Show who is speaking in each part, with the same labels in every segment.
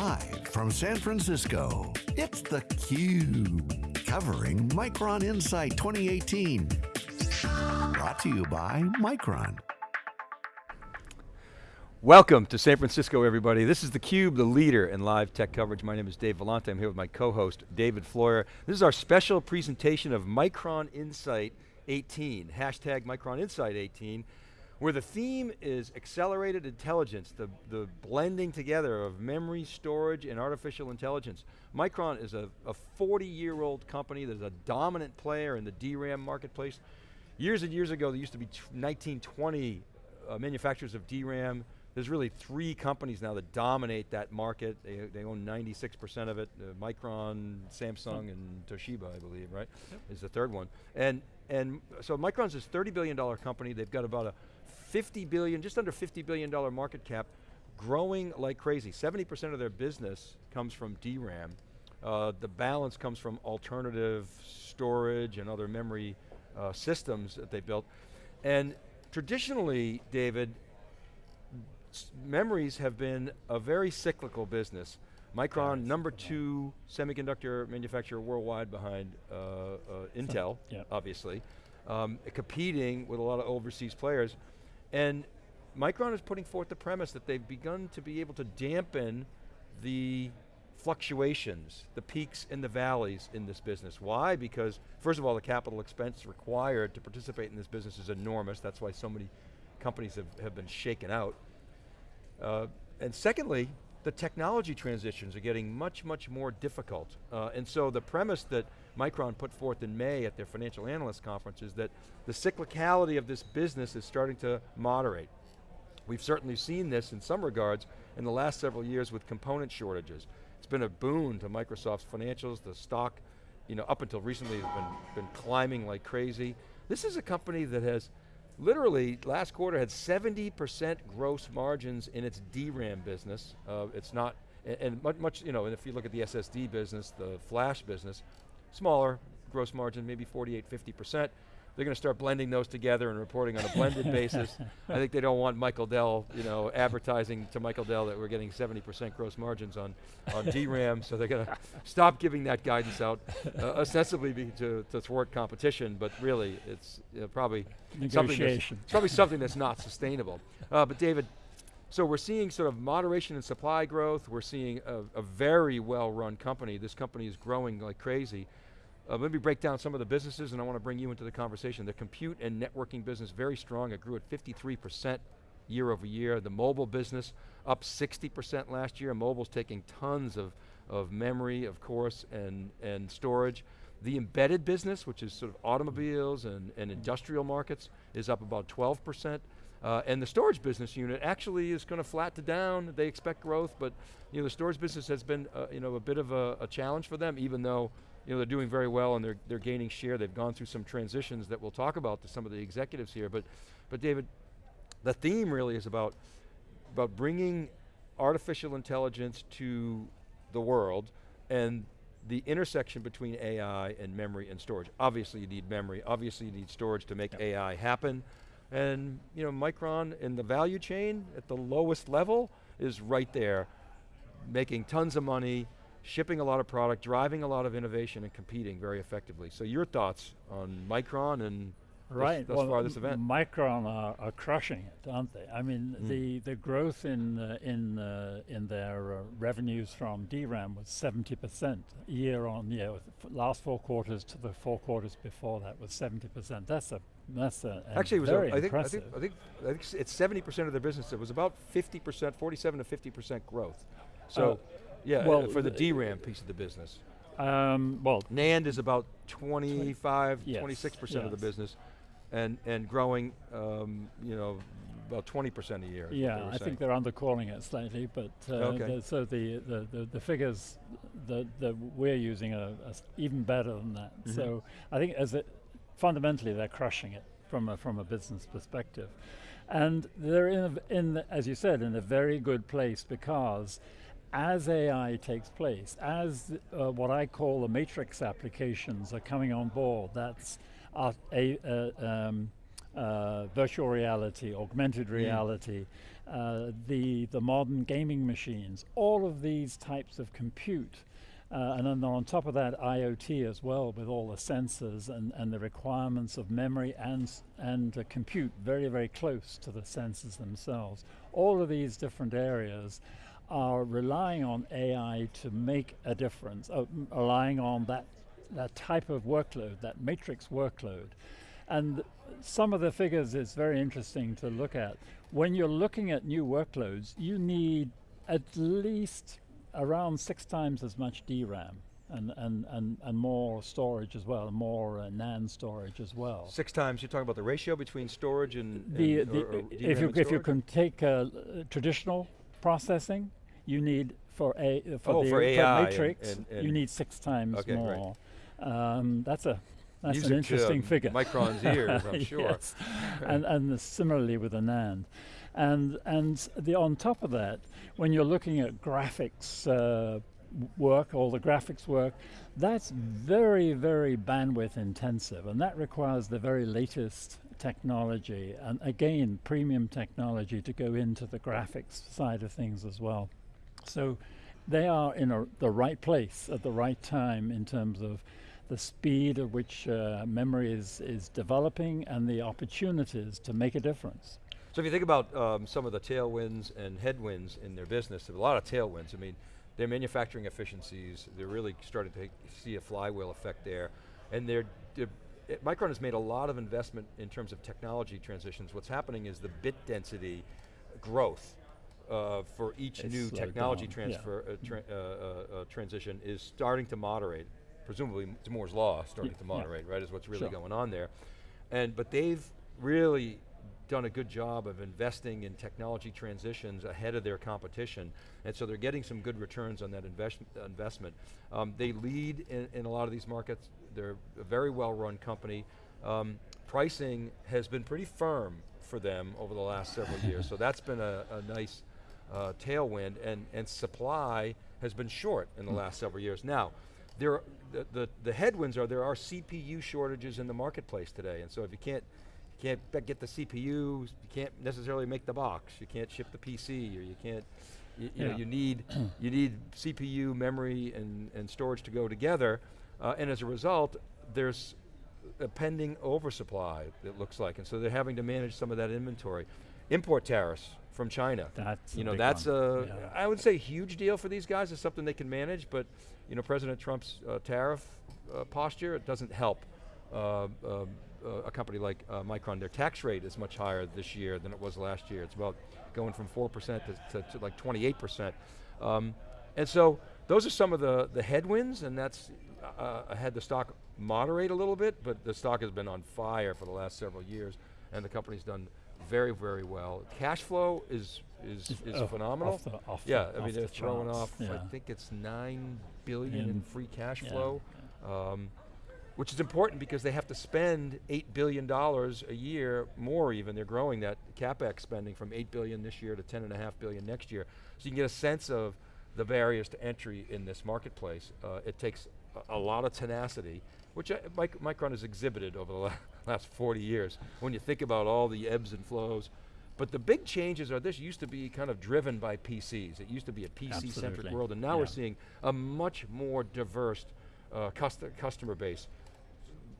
Speaker 1: Live from San Francisco, it's theCUBE. Covering Micron Insight 2018. Brought to you by Micron.
Speaker 2: Welcome to San Francisco, everybody. This is theCUBE, the leader in live tech coverage. My name is Dave Vellante. I'm here with my co-host, David Floyer. This is our special presentation of Micron Insight 18, hashtag Micron Insight 18, where the theme is accelerated intelligence, the, the blending together of memory, storage, and artificial intelligence. Micron is a 40-year-old company that is a dominant player in the DRAM marketplace. Years and years ago, there used to be 1920 uh, manufacturers of DRAM, there's really three companies now that dominate that market. They, they own 96% of it. Uh, Micron, Samsung, and Toshiba, I believe, right? Yep. Is the third one. And, and so Micron's this $30 billion company. They've got about a 50 billion, just under 50 billion dollar market cap, growing like crazy. 70% of their business comes from DRAM. Uh, the balance comes from alternative storage and other memory uh, systems that they built. And traditionally, David, memories have been a very cyclical business. Micron, number two semiconductor manufacturer worldwide behind uh, uh, Intel, yeah. obviously, um, competing with a lot of overseas players. And Micron is putting forth the premise that they've begun to be able to dampen the fluctuations, the peaks and the valleys in this business. Why? Because first of all, the capital expense required to participate in this business is enormous. That's why so many companies have, have been shaken out. Uh, and secondly, the technology transitions are getting much, much more difficult. Uh, and so the premise that Micron put forth in May at their financial analyst conference is that the cyclicality of this business is starting to moderate. We've certainly seen this in some regards in the last several years with component shortages. It's been a boon to Micron's financials, the stock, you know, up until recently has been, been climbing like crazy. This is a company that has literally last quarter had 70% gross margins in its DRAM business. Uh, it's not, and much, much, you know, and if you look at the SSD business, the flash business, smaller gross margin, maybe 48, 50%. They're going to start blending those together and reporting on a blended basis. I think they don't want Michael Dell, you know, advertising to Michael Dell that we're getting 70% gross margins on, on DRAM, so they're going to stop giving that guidance out, uh, ostensibly to, to thwart competition, but really it's probably, something that's, probably something that's not sustainable. Uh, but David, so we're seeing sort of moderation in supply growth, we're seeing a, a very well run company, this company is growing like crazy, uh, let me break down some of the businesses and I want to bring you into the conversation. The compute and networking business, very strong. It grew at 53% year over year. The mobile business, up 60% last year. Mobile's taking tons of, of memory, of course, and, and storage. The embedded business, which is sort of automobiles and, and industrial markets, is up about 12%. Uh, and the storage business unit actually is going to flat to down. They expect growth, but you know, the storage business has been uh, you know, a bit of a, a challenge for them, even though you know, they're doing very well and they're, they're gaining share. They've gone through some transitions that we'll talk about to some of the executives here. But, but David, the theme really is about, about bringing artificial intelligence to the world and the intersection between AI and memory and storage. Obviously you need memory, obviously you need storage to make yep. AI happen. And you know, Micron in the value chain at the lowest level is right there, making tons of money, shipping a lot of product, driving a lot of innovation and competing very effectively. So your thoughts on Micron and
Speaker 3: right.
Speaker 2: thus, thus well, this event?
Speaker 3: Micron are, are, crushing it, aren't they? I mean, mm. the, the growth in, uh, in, uh, in their uh, revenues from DRAM was 70% year on year. Last four quarters to the four quarters before that was 70%. That's a that's a,
Speaker 2: Actually, it was
Speaker 3: very
Speaker 2: a, I, think,
Speaker 3: I,
Speaker 2: think, I, think, I think it's 70% of their business. It was about 50%, 47 to 50% growth. So oh. Yeah, well, for the DRAM piece of the business.
Speaker 3: Um, well,
Speaker 2: NAND is about 25, 26% yes, of the business, and and growing, um, you know, about 20% a year.
Speaker 3: Yeah, I think they're undercalling it slightly, but uh, okay. the, so the, the, the, the, figures that, that we're using are, are even better than that. Mm -hmm. So I think as it, fundamentally they're crushing it from a, from a business perspective. And they're in, a, in the, as you said, in a very good place because as AI takes place, as uh, what I call the matrix applications are coming on board, that's a, uh, um, uh, virtual reality, augmented mm. reality, mm. uh, the, the modern gaming machines, all of these types of compute uh, and then on top of that, IoT as well, with all the sensors and, and the requirements of memory and, and uh, compute very, very close to the sensors themselves. All of these different areas are relying on AI to make a difference, uh, relying on that, that type of workload, that matrix workload. And some of the figures is very interesting to look at. When you're looking at new workloads, you need at least around six times as much DRAM and, and, and, and more storage as well, more uh, NAND storage as well.
Speaker 2: Six times, you're talking about the ratio between storage and,
Speaker 3: the, and the, or, or if, you, if you can take uh, traditional processing, you need for a for
Speaker 2: oh,
Speaker 3: the
Speaker 2: for
Speaker 3: AI matrix, and, and you need six times okay, more. Right. Um, that's a that's
Speaker 2: Music
Speaker 3: an interesting
Speaker 2: um,
Speaker 3: figure.
Speaker 2: Micron's ears, I'm sure.
Speaker 3: and and similarly with the NAND. And, and the, on top of that, when you're looking at graphics uh, work, all the graphics work, that's very, very bandwidth intensive, and that requires the very latest technology, and again, premium technology to go into the graphics side of things as well. So they are in a, the right place at the right time in terms of the speed at which uh, memory is, is developing and the opportunities to make a difference.
Speaker 2: So if you think about um, some of the tailwinds and headwinds in their business, a lot of tailwinds, I mean, their manufacturing efficiencies, they're really starting to see a flywheel effect there. And they're, they're Micron has made a lot of investment in terms of technology transitions. What's happening is the bit density growth uh, for each it's new technology down. transfer yeah. uh, tra uh, uh, uh, transition is starting to moderate. Presumably, Moore's law starting yeah. to moderate, yeah. right? Is what's really sure. going on there. And but they've really done a good job of investing in technology transitions ahead of their competition, and so they're getting some good returns on that invest investment. Um, they lead in, in, a lot of these markets. They're a very well-run company. Um, pricing has been pretty firm for them over the last several years, so that's been a, a nice uh, tailwind, and, and supply has been short in the hmm. last several years. Now, there, the, the, the headwinds are there are CPU shortages in the marketplace today, and so if you can't can't get the CPU, you can't necessarily make the box, you can't ship the PC, or you can't, you, you yeah. know, you need, you need CPU, memory, and, and storage to go together, uh, and as a result, there's a pending oversupply, it looks like, and so they're having to manage some of that inventory. Import tariffs from China.
Speaker 3: That's
Speaker 2: you know, that's one. a, yeah. I would say huge deal for these guys, it's something they can manage, but you know, President Trump's uh, tariff uh, posture, it doesn't help uh, um, uh, a company like uh, Micron, their tax rate is much higher this year than it was last year. It's about going from 4% to, to, to like 28%. Um, and so those are some of the, the headwinds and that's uh, had the stock moderate a little bit, but the stock has been on fire for the last several years and the company's done very, very well. Cash flow is is, is oh, phenomenal.
Speaker 3: Off the, off
Speaker 2: yeah, I mean
Speaker 3: they're
Speaker 2: the throwing off, yeah. I think it's nine billion in, in free cash yeah, flow. Yeah. Um, which is important because they have to spend $8 billion a year, more even, they're growing that CapEx spending from 8 billion this year to 10 and a half billion next year. So you can get a sense of the barriers to entry in this marketplace. Uh, it takes a, a, lot of tenacity, which I, Mic Micron has exhibited over the la last 40 years. When you think about all the ebbs and flows, but the big changes are this used to be kind of driven by PCs. It used to be a PC-centric world, and now yeah. we're seeing a much more diverse uh, cust customer base.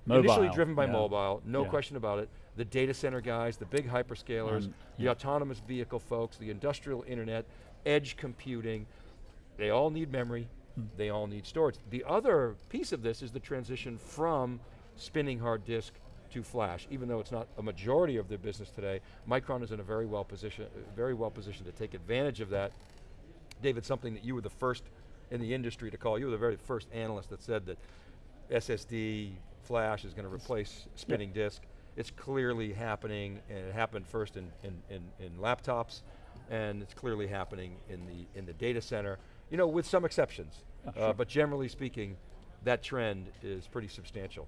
Speaker 2: Mobile. Initially driven by yeah. mobile, no yeah. question about it. The data center guys, the big hyperscalers, um, the autonomous vehicle folks, the industrial internet, edge computing, they all need memory, hmm. they all need storage. The other piece of this is the transition from spinning hard disk to flash, even though it's not a majority of their business today, Micron is in a very well position, very well positioned to take advantage of that. David, something that you were the first in the industry to call, you were the very first analyst that said that SSD, flash is going to replace spinning yep. disk. It's clearly happening, and it happened first in, in, in, in, laptops, and it's clearly happening in the, in the data center, you know, with some exceptions. Oh, sure. uh, but generally speaking, that trend is pretty substantial.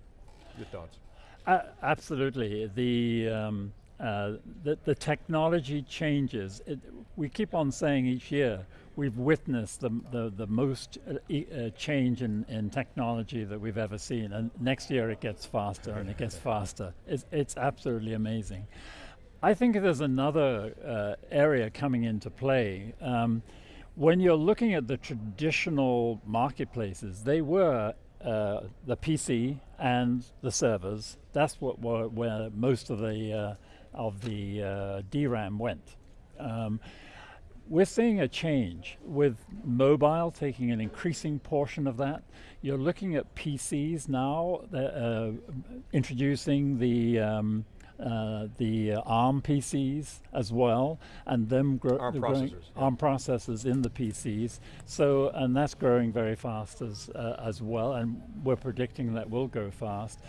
Speaker 2: Your thoughts?
Speaker 3: Uh, absolutely. The, um, uh, the, the technology changes. It, we keep on saying each year, we've witnessed the, the, the most uh, uh, change in, in technology that we've ever seen. And next year it gets faster and it gets faster. It's, it's absolutely amazing. I think there's another uh, area coming into play. Um, when you're looking at the traditional marketplaces, they were uh, the PC and the servers. That's what were, where most of the uh, of the uh, DRAM went. Um, we're seeing a change with mobile taking an increasing portion of that. You're looking at PCs now, uh, introducing the um, uh, the uh, ARM PCs as well, and them
Speaker 2: gro ARM processors,
Speaker 3: yeah. ARM processors in the PCs. So, and that's growing very fast as uh, as well, and we're predicting that will go fast.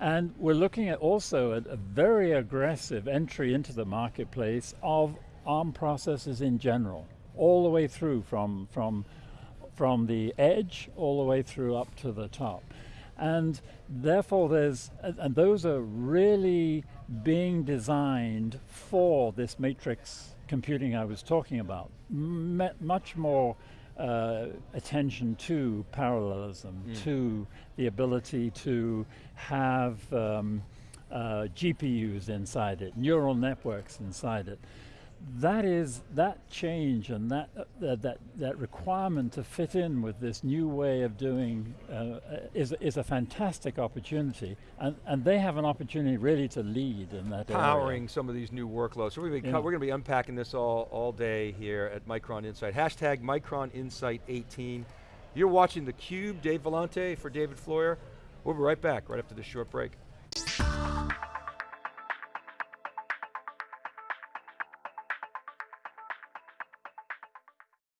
Speaker 3: And we're looking at also at a very aggressive entry into the marketplace of ARM processors in general, all the way through from from from the edge all the way through up to the top. And therefore there's, and those are really being designed for this matrix computing I was talking about. M much more uh, attention to parallelism, mm. to the ability to have um, uh, GPUs inside it, neural networks inside it that is that change and that uh, that that requirement to fit in with this new way of doing uh, is is a fantastic opportunity, and and they have an opportunity really to lead in that
Speaker 2: powering
Speaker 3: area.
Speaker 2: some of these new workloads. So we're going, yeah. we're going to be unpacking this all all day here at Micron Insight. Hashtag Micron Insight 18. You're watching the Cube. Dave Vellante for David Floyer. We'll be right back right after this short break.